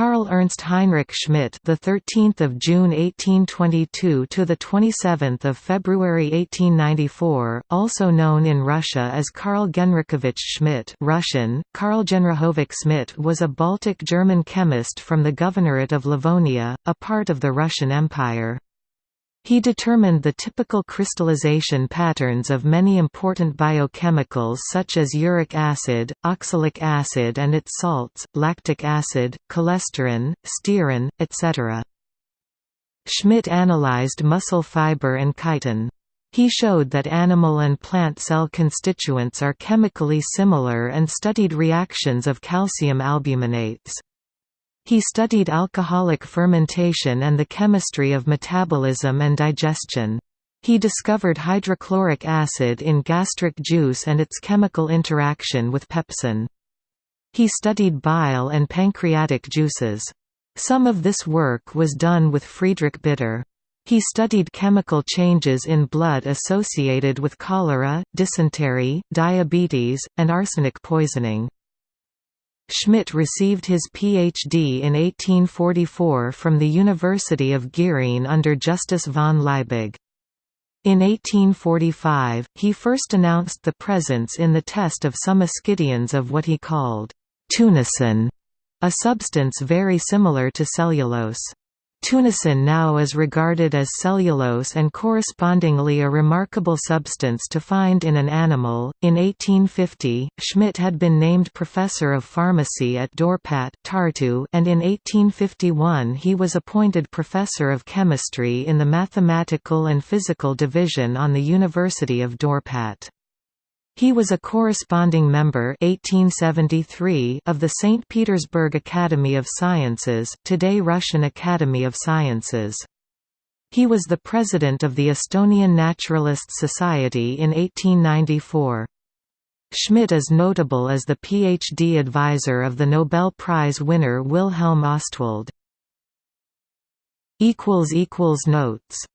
Carl Ernst Heinrich Schmidt, the 13th of June 1822 to the 27th of February 1894, also known in Russia as Karl Genrikhovich Schmidt, Russian Karl Genrikhovich Schmidt, was a Baltic German chemist from the Governorate of Livonia, a part of the Russian Empire. He determined the typical crystallization patterns of many important biochemicals such as uric acid, oxalic acid and its salts, lactic acid, cholesterol, stearin, etc. Schmidt analyzed muscle fiber and chitin. He showed that animal and plant cell constituents are chemically similar and studied reactions of calcium albuminates. He studied alcoholic fermentation and the chemistry of metabolism and digestion. He discovered hydrochloric acid in gastric juice and its chemical interaction with pepsin. He studied bile and pancreatic juices. Some of this work was done with Friedrich Bidder. He studied chemical changes in blood associated with cholera, dysentery, diabetes, and arsenic poisoning. Schmidt received his Ph.D. in 1844 from the University of Gießen under Justus von Liebig. In 1845, he first announced the presence in the test of some ascidians of what he called tunicin, a substance very similar to cellulose. Tunicin now is regarded as cellulose and correspondingly a remarkable substance to find in an animal. In 1850, Schmidt had been named professor of pharmacy at Dorpat, Tartu, and in 1851 he was appointed professor of chemistry in the mathematical and physical division on the University of Dorpat. He was a corresponding member 1873 of the St. Petersburg Academy of Sciences, today Russian Academy of Sciences. He was the president of the Estonian Naturalist Society in 1894. Schmidt is notable as the PhD advisor of the Nobel Prize winner Wilhelm Ostwald. Notes